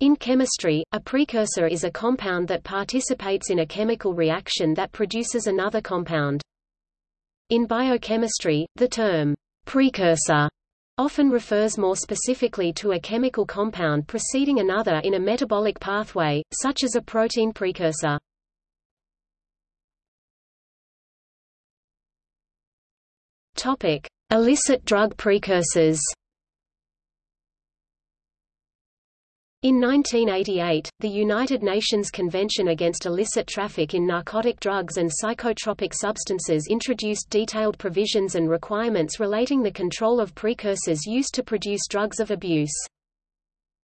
In chemistry, a precursor is a compound that participates in a chemical reaction that produces another compound. In biochemistry, the term precursor often refers more specifically to a chemical compound preceding another in a metabolic pathway, such as a protein precursor. Illicit drug precursors. In 1988, the United Nations Convention Against Illicit Traffic in Narcotic Drugs and Psychotropic Substances introduced detailed provisions and requirements relating the control of precursors used to produce drugs of abuse.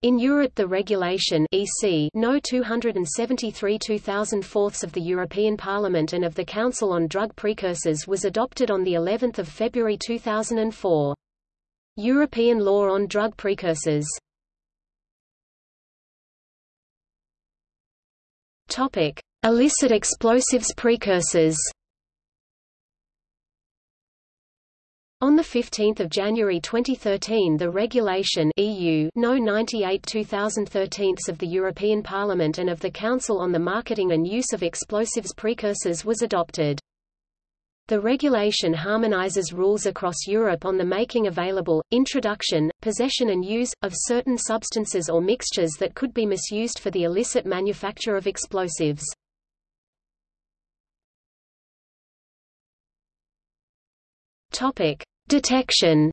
In Europe the regulation EC No 273-2004 of the European Parliament and of the Council on Drug Precursors was adopted on the 11th of February 2004. European law on drug precursors Topic: Illicit explosives precursors. On 15 January 2013 the regulation EU No 98-2013 of the European Parliament and of the Council on the marketing and use of explosives precursors was adopted. The regulation harmonizes rules across Europe on the making available, introduction, possession and use, of certain substances or mixtures that could be misused for the illicit manufacture of explosives. Detection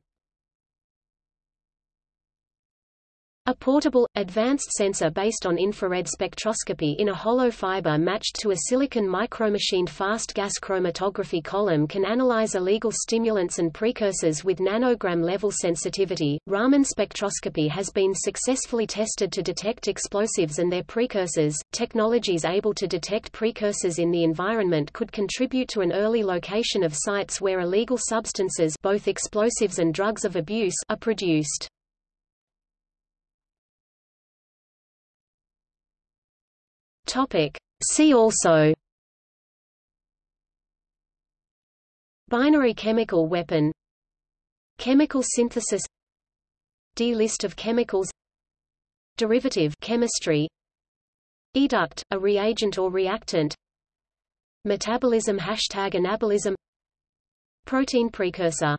A portable, advanced sensor based on infrared spectroscopy in a hollow fiber matched to a silicon micromachined fast gas chromatography column can analyze illegal stimulants and precursors with nanogram level sensitivity. Raman spectroscopy has been successfully tested to detect explosives and their precursors. Technologies able to detect precursors in the environment could contribute to an early location of sites where illegal substances, both explosives and drugs of abuse, are produced. Topic. See also. Binary chemical weapon. Chemical synthesis. D list of chemicals. Derivative chemistry. Educt, a reagent or reactant. Metabolism Hashtag anabolism. Protein precursor